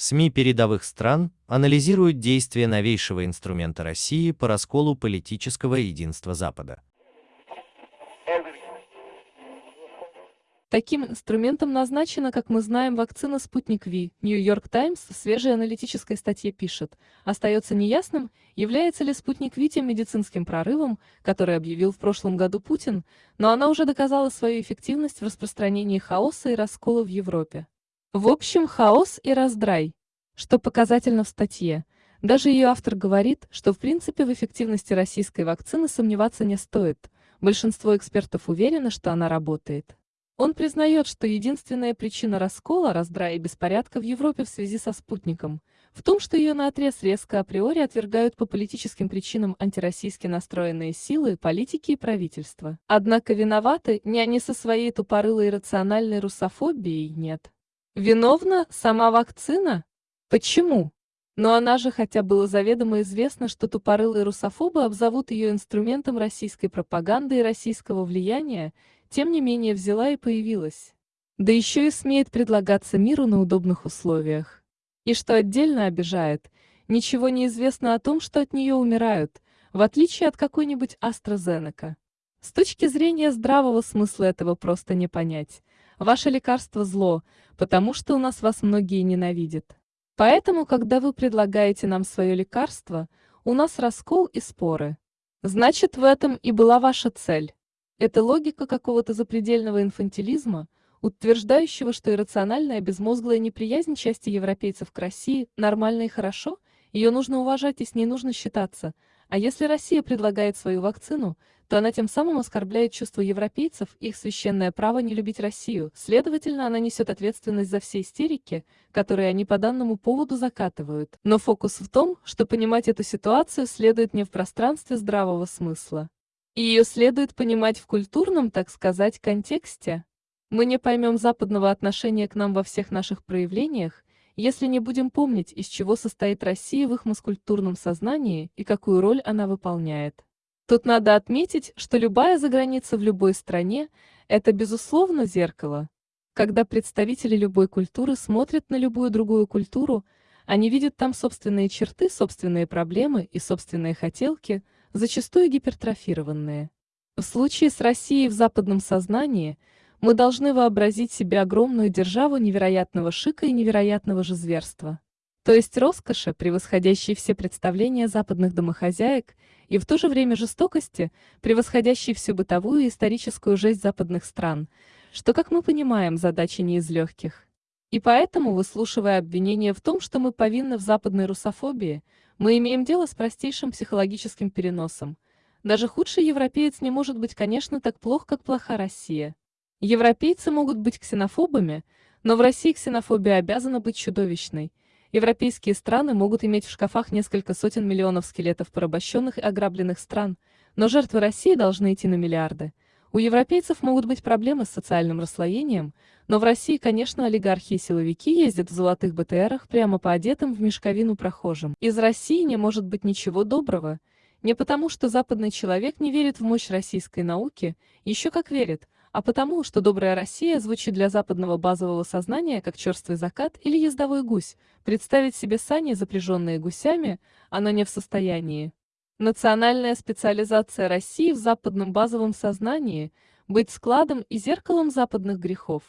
СМИ передовых стран анализируют действия новейшего инструмента России по расколу политического единства Запада. Таким инструментом назначена, как мы знаем, вакцина «Спутник Ви». Нью-Йорк Таймс в свежей аналитической статье пишет, остается неясным, является ли «Спутник Ви» тем медицинским прорывом, который объявил в прошлом году Путин, но она уже доказала свою эффективность в распространении хаоса и раскола в Европе. В общем, хаос и раздрай. Что показательно в статье. Даже ее автор говорит, что в принципе в эффективности российской вакцины сомневаться не стоит. Большинство экспертов уверено, что она работает. Он признает, что единственная причина раскола, раздрая и беспорядка в Европе в связи со спутником в том, что ее наотрез резко априори отвергают по политическим причинам антироссийски настроенные силы, политики и правительства. Однако виноваты не они со своей тупорылой рациональной русофобией, нет. Виновна сама вакцина? Почему? Но она же хотя было заведомо известно, что тупорылые русофобы обзовут ее инструментом российской пропаганды и российского влияния, тем не менее взяла и появилась. Да еще и смеет предлагаться миру на удобных условиях. И что отдельно обижает, ничего не известно о том, что от нее умирают, в отличие от какой-нибудь AstraZeneca. С точки зрения здравого смысла этого просто не понять. Ваше лекарство зло, потому что у нас вас многие ненавидят. Поэтому, когда вы предлагаете нам свое лекарство, у нас раскол и споры. Значит, в этом и была ваша цель. Это логика какого-то запредельного инфантилизма, утверждающего, что иррациональная безмозглая неприязнь части европейцев к России нормально и хорошо, ее нужно уважать и с ней нужно считаться, а если Россия предлагает свою вакцину, то она тем самым оскорбляет чувства европейцев их священное право не любить Россию, следовательно, она несет ответственность за все истерики, которые они по данному поводу закатывают. Но фокус в том, что понимать эту ситуацию следует не в пространстве здравого смысла. И ее следует понимать в культурном, так сказать, контексте. Мы не поймем западного отношения к нам во всех наших проявлениях, если не будем помнить, из чего состоит Россия в их маскультурном сознании и какую роль она выполняет. Тут надо отметить, что любая заграница в любой стране – это, безусловно, зеркало. Когда представители любой культуры смотрят на любую другую культуру, они видят там собственные черты, собственные проблемы и собственные хотелки – зачастую гипертрофированные. В случае с Россией в западном сознании мы должны вообразить себе огромную державу невероятного шика и невероятного же зверства. То есть роскоши, превосходящей все представления западных домохозяек, и в то же время жестокости, превосходящей всю бытовую и историческую жесть западных стран, что, как мы понимаем, задача не из легких. И поэтому, выслушивая обвинения в том, что мы повинны в западной русофобии, мы имеем дело с простейшим психологическим переносом. Даже худший европеец не может быть, конечно, так плох, как плоха Россия. Европейцы могут быть ксенофобами, но в России ксенофобия обязана быть чудовищной. Европейские страны могут иметь в шкафах несколько сотен миллионов скелетов порабощенных и ограбленных стран, но жертвы России должны идти на миллиарды. У европейцев могут быть проблемы с социальным расслоением, но в России, конечно, олигархи и силовики ездят в золотых БТРах прямо по одетым в мешковину прохожим. Из России не может быть ничего доброго. Не потому, что западный человек не верит в мощь российской науки, еще как верит, а потому, что добрая Россия звучит для западного базового сознания как черствый закат или ездовой гусь. Представить себе сани, запряженные гусями, она не в состоянии. Национальная специализация России в западном базовом сознании – быть складом и зеркалом западных грехов.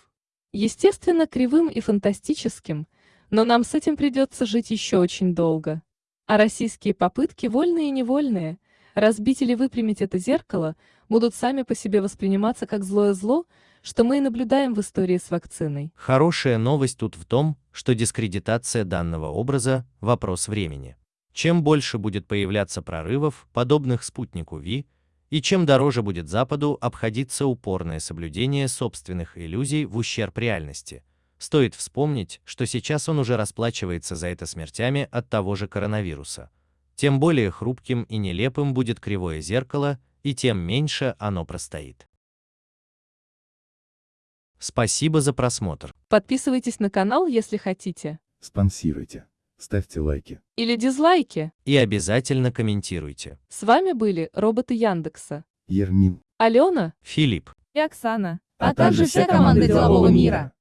Естественно, кривым и фантастическим, но нам с этим придется жить еще очень долго. А российские попытки, вольные и невольные, разбить или выпрямить это зеркало, будут сами по себе восприниматься как злое зло, что мы и наблюдаем в истории с вакциной. Хорошая новость тут в том, что дискредитация данного образа – вопрос времени. Чем больше будет появляться прорывов, подобных спутнику Ви, и чем дороже будет Западу обходиться упорное соблюдение собственных иллюзий в ущерб реальности. Стоит вспомнить, что сейчас он уже расплачивается за это смертями от того же коронавируса. Тем более хрупким и нелепым будет кривое зеркало, и тем меньше оно простоит. Спасибо за просмотр. Подписывайтесь на канал, если хотите. Спонсируйте ставьте лайки. Или дизлайки. И обязательно комментируйте. С вами были роботы Яндекса. Ермин. Алена. Филипп. И Оксана. А также вся команда делового мира.